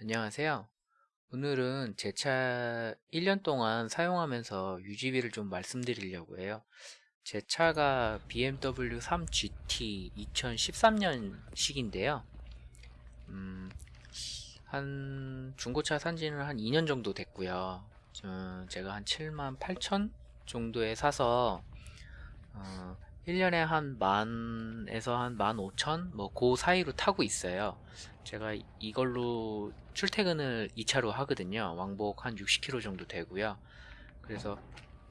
안녕하세요. 오늘은 제 차 1년 동안 사용하면서 유지비를 좀 말씀드리려고 해요. 제 차가 BMW 3GT 2013년식인데요. 음, 한 중고차 산지는 한 2년 정도 됐고요. 저- 제가 한 7만 8천 정도에 사서 어, 1년에 한 만에서 한만 오천 뭐 그 사이로 타고 있어요. 제가 이걸로 출퇴근을 2차로 하거든요. 왕복 한 60km 정도 되고요. 그래서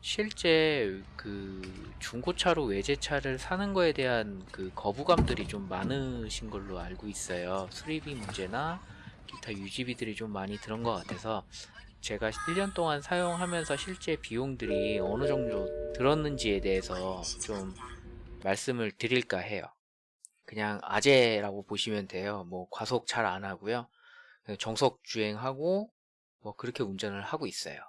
실제 그 중고차로 외제차를 사는 거에 대한 그 거부감들이 좀 많으신 걸로 알고 있어요. 수리비 문제나 기타 유지비들이 좀 많이 들은 것 같아서 제가 1년 동안 사용하면서 실제 비용들이 어느 정도 들었는지에 대해서 좀 말씀을 드릴까 해요. 그냥 아재라고 보시면 돼요. 뭐 과속 잘 안 하고요. 정속 주행하고 뭐 그렇게 운전을 하고 있어요.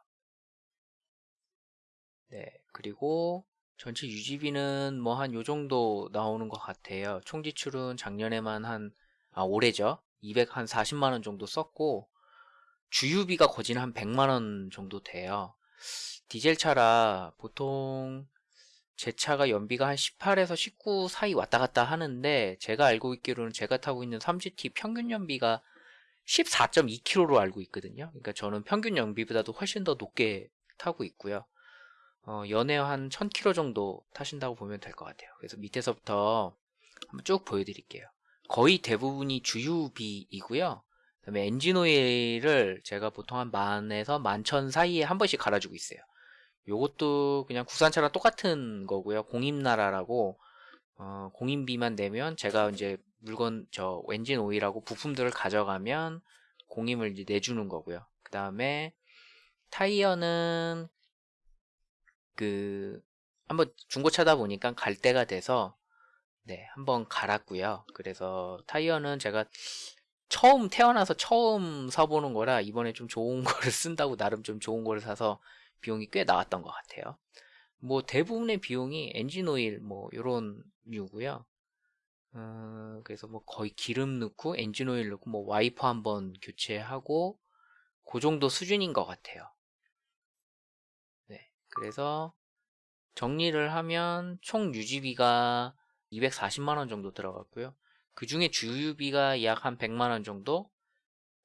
네, 그리고 전체 유지비는 뭐 한 요 정도 나오는 것 같아요. 총 지출은 작년에만 한, 아, 올해죠. 240만 원 정도 썼고, 주유비가 거진 한 100만 원 정도 돼요. 디젤 차라 보통 제 차가 연비가 한 18에서 19 사이 왔다 갔다 하는데 제가 알고 있기로는 제가 타고 있는 3GT 평균 연비가 14.2km로 알고 있거든요. 그러니까 저는 평균 연비보다도 훨씬 더 높게 타고 있고요. 어, 연에 한 1000km 정도 타신다고 보면 될 것 같아요. 그래서 밑에서부터 한번 쭉 보여드릴게요. 거의 대부분이 주유비이고요. 그다음에 엔진 오일을 제가 보통 한 만에서 만천 사이에 한 번씩 갈아주고 있어요. 요것도 그냥 국산차랑 똑같은 거고요. 공임나라라고 어, 공임비만 내면 제가 이제 물건 저 엔진 오일하고 부품들을 가져가면 공임을 이제 내주는 거고요. 그 다음에 타이어는 그 한번 중고차다 보니까 갈 때가 돼서 네 한번 갈았고요. 그래서 타이어는 제가 처음 태어나서 처음 사보는 거라 이번에 좀 좋은 거를 쓴다고 나름 좀 좋은 거를 사서 비용이 꽤 나왔던 것 같아요. 뭐 대부분의 비용이 엔진 오일 뭐 요런 류고요. 어, 그래서 뭐 거의 기름 넣고 엔진 오일 넣고 뭐 와이퍼 한번 교체하고 그 정도 수준인 것 같아요. 네, 그래서 정리를 하면 총 유지비가 240만 원 정도 들어갔고요. 그 중에 주유비가 약 한 100만 원 정도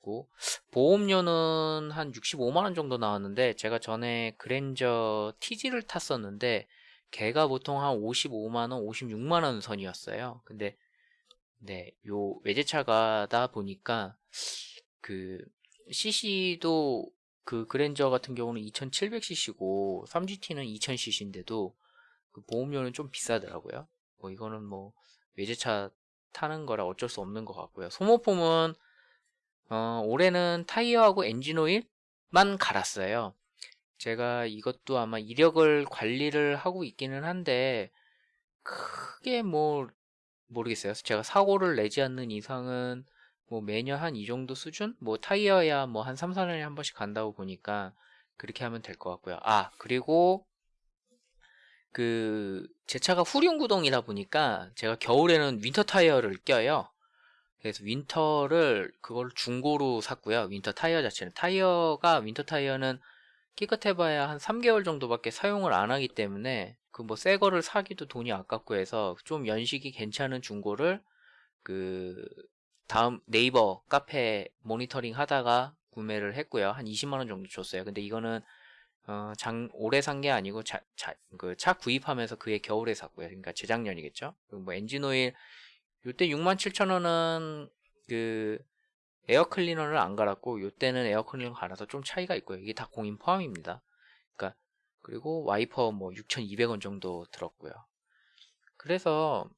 고 보험료는 한 65만 원 정도 나왔는데 제가 전에 그랜저 TG를 탔었는데 걔가 보통 한 55만 원, 56만 원 선이었어요. 근데 네, 요 외제차가다 보니까 그 CC도 그 그랜저 같은 경우는 2700cc고 3GT는 2000cc인데도 그 보험료는 좀 비싸더라고요. 뭐 이거는 뭐 외제차 타는 거라 어쩔 수 없는 것 같고요. 소모품은 어, 올해는 타이어하고 엔진 오일만 갈았어요. 제가 이것도 아마 이력을 관리를 하고 있기는 한데 크게 뭐 모르겠어요. 제가 사고를 내지 않는 이상은 뭐 매년 한 이 정도 수준? 뭐 타이어야 뭐 한 3, 4년에 한 번씩 간다고 보니까 그렇게 하면 될 것 같고요. 아, 그리고 그 제 차가 후륜 구동이다 보니까 제가 겨울에는 winter 타이어를 껴요. 그래서 winter를 그걸 중고로 샀고요. winter 타이어 자체는 타이어가 winter 타이어는 기껏해봐야 한 3개월 정도밖에 사용을 안 하기 때문에 그 뭐 새 거를 사기도 돈이 아깝고 해서 좀 연식이 괜찮은 중고를 그 다음 네이버 카페 모니터링 하다가 구매를 했고요. 한 20만 원 정도 줬어요. 근데 이거는 어, 장, 올해 산 게 아니고 자, 자, 그 차 구입하면서 그해 겨울에 샀고요. 그러니까 재작년이겠죠. 그리고 뭐 엔진 오일 요때 67,000원은 그 에어 클리너를 안 갈았고 요때는 에어 클리너 갈아서 좀 차이가 있고요. 이게 다 공임 포함입니다. 그러니까 그리고 와이퍼 뭐 6,200원 정도 들었고요. 그래서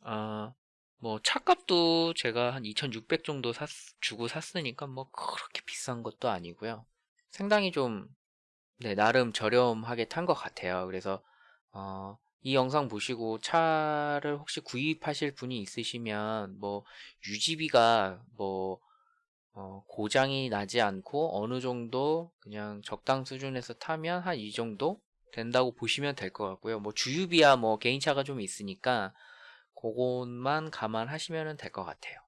어, 뭐 차값도 제가 한 2,600 정도 샀, 주고 샀으니까 뭐 그렇게 비싼 것도 아니고요. 상당히 좀 네, 나름 저렴하게 탄 것 같아요. 그래서 어, 이 영상 보시고 차를 혹시 구입하실 분이 있으시면 뭐 유지비가 뭐 어, 고장이 나지 않고 어느 정도 그냥 적당 수준에서 타면 한 이 정도 된다고 보시면 될 것 같고요. 뭐 주유비야 뭐 개인차가 좀 있으니까 그것만 감안하시면 될 것 같아요.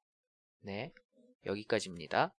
네, 여기까지입니다.